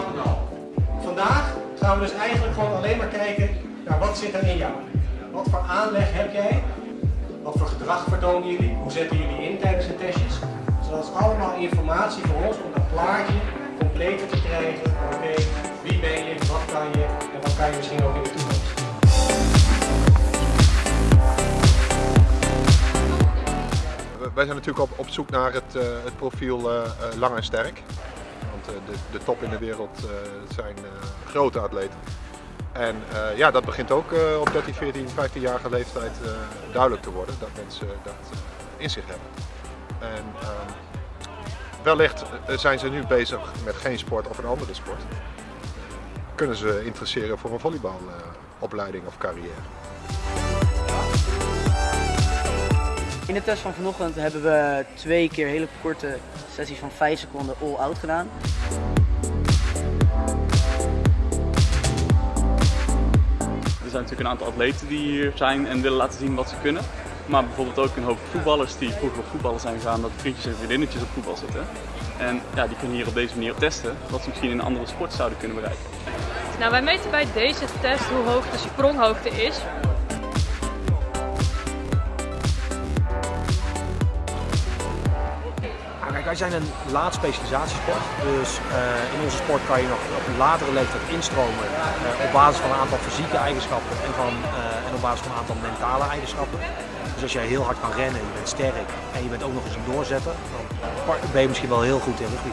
12,5. Vandaag gaan we dus eigenlijk gewoon alleen maar kijken naar wat zit er in jou. Wat voor aanleg heb jij? Wat voor gedrag vertonen jullie? Hoe zetten jullie in tijdens de testjes? Dus dat is allemaal informatie voor ons om dat plaatje completer te krijgen. Oké, wie ben je, wat kan je en wat kan je misschien ook in de toekomst. Wij zijn natuurlijk op, op zoek naar het, uh, het profiel uh, lang en sterk. Uh, de, de, top in de wereld zijn grote atleten. En ja, dat begint ook op 13, 14, 15-jarige leeftijd duidelijk te worden dat mensen dat in zich hebben. En ehm, wellicht zijn ze nu bezig met geen sport of een andere sport. Kunnen ze interesseren voor een volleybalopleiding of carrière. In de test van vanochtend hebben we twee keer hele korte sessies van 5 seconden all-out gedaan. Er zijn natuurlijk een aantal atleten die hier zijn en willen laten zien wat ze kunnen. Maar bijvoorbeeld ook een hoop voetballers die vroeger op voetballen zijn gegaan, dat vriendjes en vriendinnetjes op voetbal zitten. En ja, die kunnen hier op deze manier testen wat ze misschien in een andere sport zouden kunnen bereiken. Nou, wij meten bij deze test hoe hoog de spronghoogte is. Wij zijn een laat specialisatiesport, dus uh, in onze sport kan je nog op een latere leeftijd instromen uh, op basis van een aantal fysieke eigenschappen en, van, uh, en op basis van een aantal mentale eigenschappen. Dus als jij heel hard kan rennen, je bent sterk en je bent ook nog eens een doorzetter, dan ben je misschien wel heel goed in rugby.